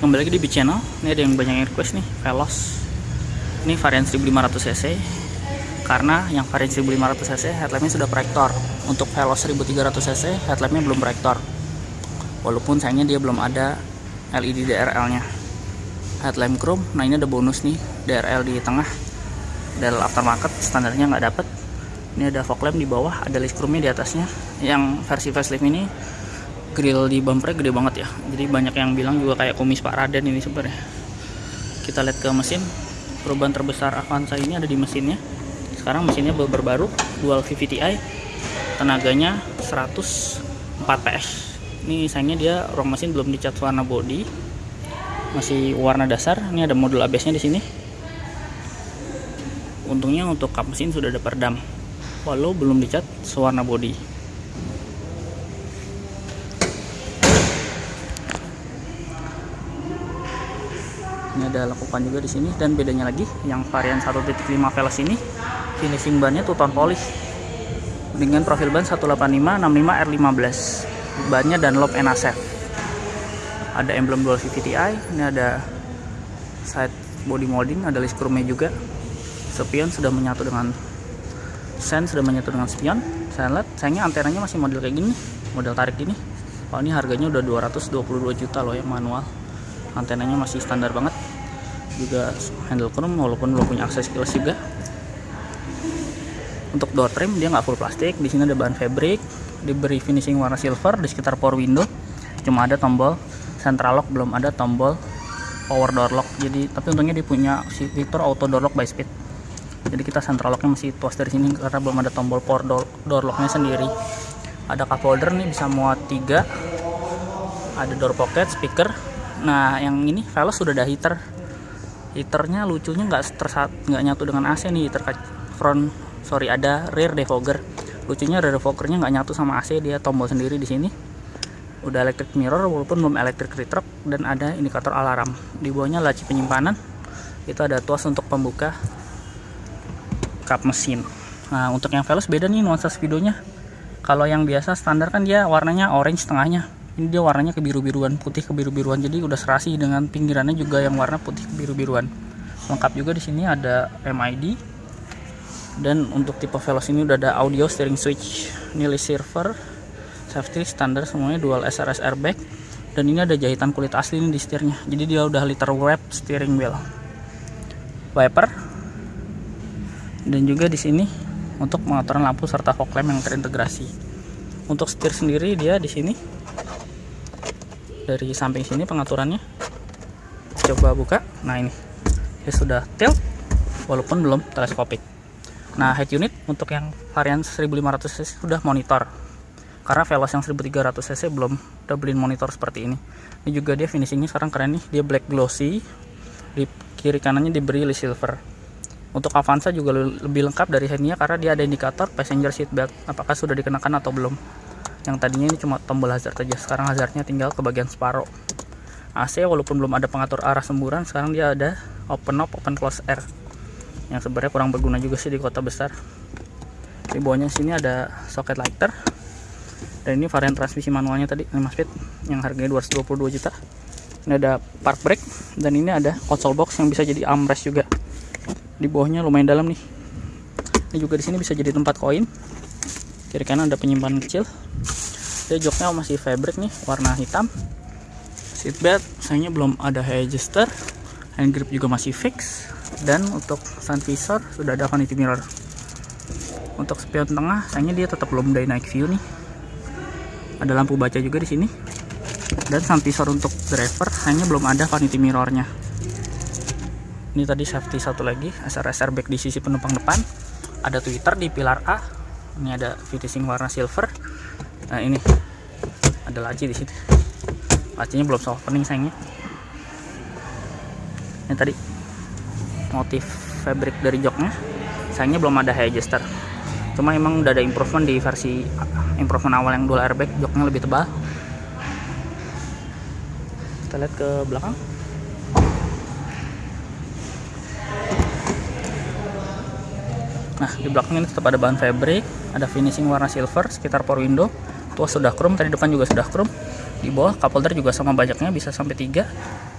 kembali lagi di B channel. Ini ada yang banyak request nih Veloz. Ini varian 1500 cc. Karena yang varian 1500 cc headlampnya sudah proyektor. Untuk Veloz 1300 cc headlampnya belum proyektor. Walaupun sayangnya dia belum ada LED DRL nya headlamp chrome nah ini ada bonus nih DRL di tengah. Dari aftermarket standarnya nggak dapet. Ini ada fog lamp di bawah ada list chrome nya di atasnya. Yang versi facelift ini grill di bumpernya gede banget ya. Jadi banyak yang bilang juga kayak kumis Pak Raden ini sebenarnya. Kita lihat ke mesin. Perubahan terbesar Avanza ini ada di mesinnya. Sekarang mesinnya baru dual VVTi tenaganya 104 PS ini sayangnya dia ruang mesin belum dicat warna body. Masih warna dasar. Ini ada modul ABS nya di sini. Untungnya untuk kap mesin sudah ada peredam walau belum dicat sewarna body ini ada lekukan juga di sini. Dan bedanya lagi yang varian 1.5 Veloz ini finishing bannya two tone polish dengan profil ban 185 65 R15 bannya Dunlop NASF ada emblem dual VVTi ini ada side body molding ada list chrome juga. Spion sudah menyatu dengan sen sudah menyatu dengan spion saya lihat sayangnya antenanya masih model kayak gini model tarik gini. Kalau ini harganya udah 222 juta loh ya manual. Antenanya masih standar banget juga handle chrome walaupun belum punya akses keyless juga. Untuk door trim dia nggak full plastik. Di sini ada bahan fabric diberi finishing warna silver di sekitar power window. Cuma ada tombol central lock belum ada tombol power door lock. Jadi tapi untungnya dia punya fitur auto door lock by speed. Jadi kita central locknya masih tuas dari sini karena belum ada tombol power door, door locknya sendiri. Ada cup holder nih bisa muat tiga. Ada door pocket speaker. Nah yang ini Veloz sudah ada heater heaternya lucunya nggak nggak nyatu dengan AC nih terkait front. Sorry ada rear defogger. Lucunya rear defoggernya nggak nyatu sama AC dia tombol sendiri di sini. Udah electric mirror walaupun belum electric retrock dan ada indikator alarm. Di bawahnya laci penyimpanan. Itu ada tuas untuk pembuka kap mesin. Nah untuk yang Veloz beda nih nuansa speedonya. Kalau yang biasa standar kan dia warnanya orange tengahnya ini dia warnanya kebiru-biruan putih kebiru-biruan. Jadi udah serasi dengan pinggirannya juga yang warna putih kebiru-biruan. Lengkap juga di sini ada MID dan untuk tipe Veloz ini udah ada audio steering switch nilai silver safety standar semuanya dual SRS airbag. Dan ini ada jahitan kulit asli ini di setirnya. Jadi dia udah liter wrap steering wheel. Wiper. Dan juga di sini untuk pengaturan lampu serta fog lamp yang terintegrasi. Untuk setir sendiri dia di sini dari samping sini pengaturannya. Coba buka. Nah ini. Ya sudah tilt walaupun belum teleskopik. Nah head unit untuk yang varian 1500 cc sudah monitor. Karena Veloz yang 1300 cc belum doublein monitor seperti ini. Ini juga dia finishingnya sekarang keren nih. Dia black glossy. Di kiri kanannya diberi silver. Untuk Avanza juga lebih lengkap dari headnya karena dia ada indikator passenger seat belt apakah sudah dikenakan atau belum yang tadinya ini cuma tombol hazard saja sekarang hazardnya tinggal ke bagian separuh AC walaupun belum ada pengatur arah semburan sekarang dia ada open up open close air. Yang sebenarnya kurang berguna juga sih di kota besar. Di bawahnya sini ada socket lighter. Dan ini varian transmisi manualnya tadi 5 speed yang harganya 222 juta. Ini ada park brake dan ini ada console box yang bisa jadi armrest juga. Di bawahnya lumayan dalam nih. Ini juga di sini bisa jadi tempat koin. Kiri kanan ada penyimpanan kecil dia joknya masih fabric nih warna hitam. Seatbelt sayangnya belum ada head adjuster. Hand grip juga masih fix. Dan untuk sun visor sudah ada vanity mirror. Untuk spion tengah sayangnya dia tetap belum night view nih. Ada lampu baca juga di sini. Dan sun visor untuk driver hanya belum ada vanity mirrornya. Ini tadi safety satu lagi SRS airbag di sisi penumpang depan. Ada tweeter di pilar A. Ini ada finishing warna silver nah ini. Ada laci di situ. Lacinya belum soft opening sayangnya. Ini tadi. Motif fabric dari joknya. Sayangnya belum ada high adjuster cuma emang udah ada improvement di versi improvement awal yang dual airbag. Joknya lebih tebal. Kita lihat ke belakang. Nah, di belakang ini tetap ada bahan fabric, ada finishing warna silver sekitar power window. Tuas sudah chrome, tadi depan juga sudah chrome. di bawah cup holder juga sama banyaknya bisa sampai tiga.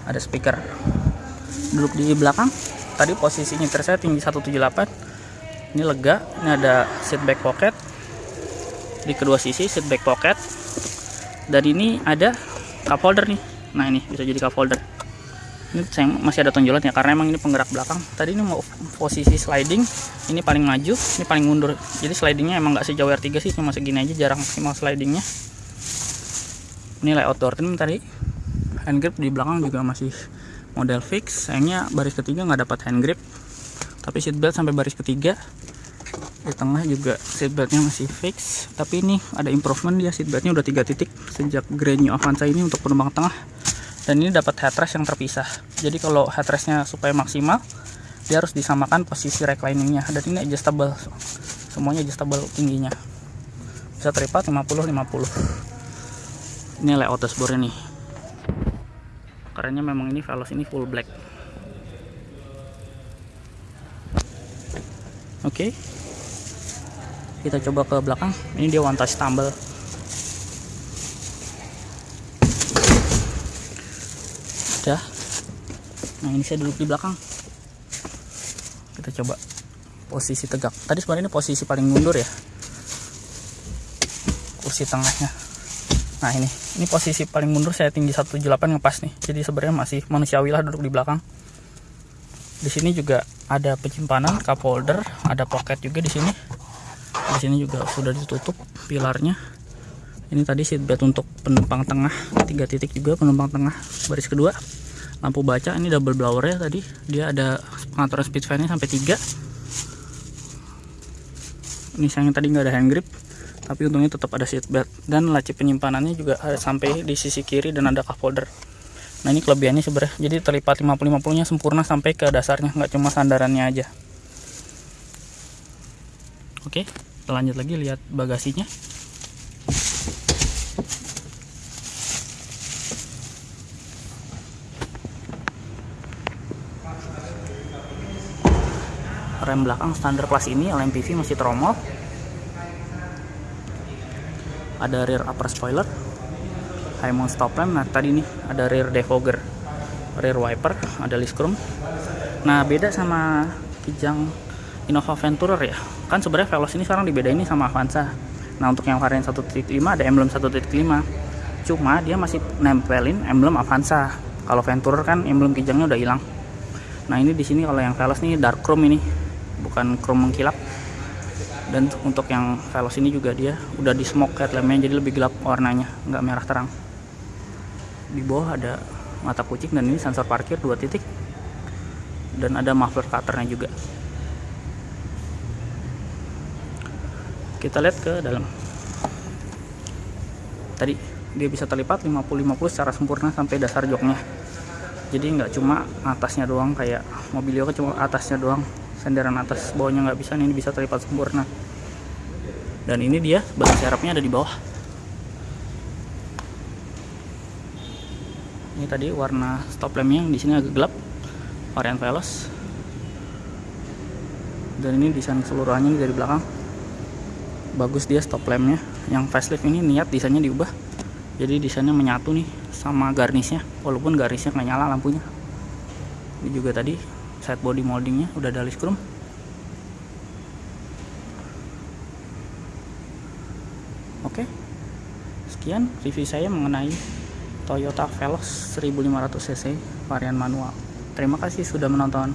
Ada speaker duduk di belakang. Tadi posisi nyetir saya tinggi 178 ini lega ini ada seat back pocket. Di kedua sisi seat back pocket. Dan ini ada cup holder nih. Nah ini bisa jadi cup holder ini saya masih ada tonjolan ya karena emang ini penggerak belakang. Tadi ini mau posisi sliding ini paling maju ini paling mundur. Jadi slidingnya emang nggak sejauh R3 sih cuma segini aja jarang maksimal slidingnya. Ini layout door trim tadi. Hand grip di belakang juga masih model fix. Sayangnya baris ketiga nggak dapat hand grip. Tapi seat belt sampai baris ketiga. Di tengah juga seat beltnya masih fix. Tapi ini ada improvement dia seat beltnya udah tiga titik sejak Grand New Avanza ini untuk penumpang tengah dan ini dapat headrest yang terpisah. Jadi kalau headrestnya supaya maksimal dia harus disamakan posisi recliningnya. Dan ini adjustable. Semuanya adjustable tingginya. Bisa teripat 50 50 ini layout dashboard nih kerennya memang ini Veloz ini full black. Oke. Okay. kita coba ke belakang. Ini dia one touch tumble udah nah ini saya duduk di belakang. Kita coba posisi tegak. Tadi sebenarnya ini posisi paling mundur ya. Kursi tengahnya. Nah ini. Ini posisi paling mundur saya tinggi 178 ngepas nih. Jadi sebenarnya masih manusiawi lah duduk di belakang. Di sini juga ada penyimpanan cup holder ada pocket juga di sini. Di sini juga sudah ditutup pilarnya. Ini tadi seat belt untuk penumpang tengah tiga titik juga penumpang tengah. Baris kedua lampu baca ini double blower ya tadi. Dia ada pengaturan speed fan nya sampai 3 ini sayangnya tadi nggak ada hand grip tapi untungnya tetap ada seat belt. Dan laci penyimpanannya juga ada sampai di sisi kiri dan ada cup holder. Nah ini kelebihannya sebenarnya. Jadi terlipat 50-50 nya sempurna sampai ke dasarnya nggak cuma sandarannya aja. Oke kita lanjut lagi lihat bagasinya rem belakang standar kelas ini LMPV masih tromol ada rear upper spoiler high mount stop lamp nah tadi nih ada rear defogger rear wiper ada list chrome. Nah beda sama kijang Innova Venturer ya. Kan sebenarnya Veloz ini sekarang dibedain ini sama Avanza. Nah untuk yang varian 1.5 ada emblem 1.5 cuma dia masih nempelin emblem Avanza. Kalau Venturer kan emblem kijangnya udah hilang. Nah ini di sini kalau yang Veloz nih dark chrome ini bukan chrome mengkilap. Dan untuk yang Veloz ini juga dia udah di smoke headlampnya jadi lebih gelap warnanya nggak merah terang. Di bawah ada mata kucing dan ini sensor parkir dua titik. Dan ada muffler cutternya juga. Kita lihat ke dalam. Tadi dia bisa terlipat 50-50 secara sempurna sampai dasar joknya. Jadi nggak cuma atasnya doang kayak mobilio cuma atasnya doang senderan atas bawahnya nggak bisa ini bisa terlipat sempurna. Dan ini dia ban serapnya ada di bawah. Ini tadi warna stop lampnya yang di sini agak gelap varian Veloz dan ini desain keseluruhannya dari belakang. Bagus dia stop lampnya. Yang facelift ini niat desainnya diubah. Jadi desainnya menyatu nih sama garnisnya walaupun garnisnya nggak nyala lampunya. Ini juga tadi side body moldingnya. Udah ada list chrome. Oke. Sekian review saya mengenai Toyota Veloz 1500cc varian manual. Terima kasih sudah menonton